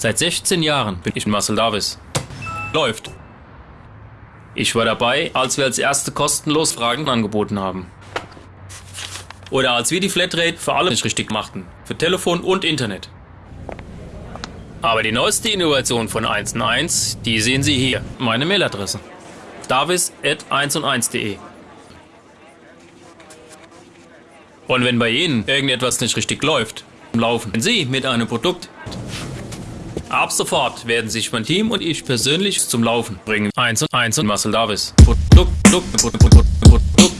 Seit 16 Jahren bin ich Marcel Davis. Läuft. Ich war dabei, als wir als erste kostenlos Fragen angeboten haben. Oder als wir die Flatrate für alle nicht richtig machten. Für Telefon und Internet. Aber die neueste Innovation von 1 und 1, die sehen Sie hier. Meine Mailadresse. davis.1und1.de Und wenn bei Ihnen irgendetwas nicht richtig läuft, laufen Sie mit einem Produkt. Ab sofort werden sich mein Team und ich persönlich zum Laufen bringen. Eins und eins und Marcel Davis. Produkt, Produkt, Produkt, Produkt, Produkt.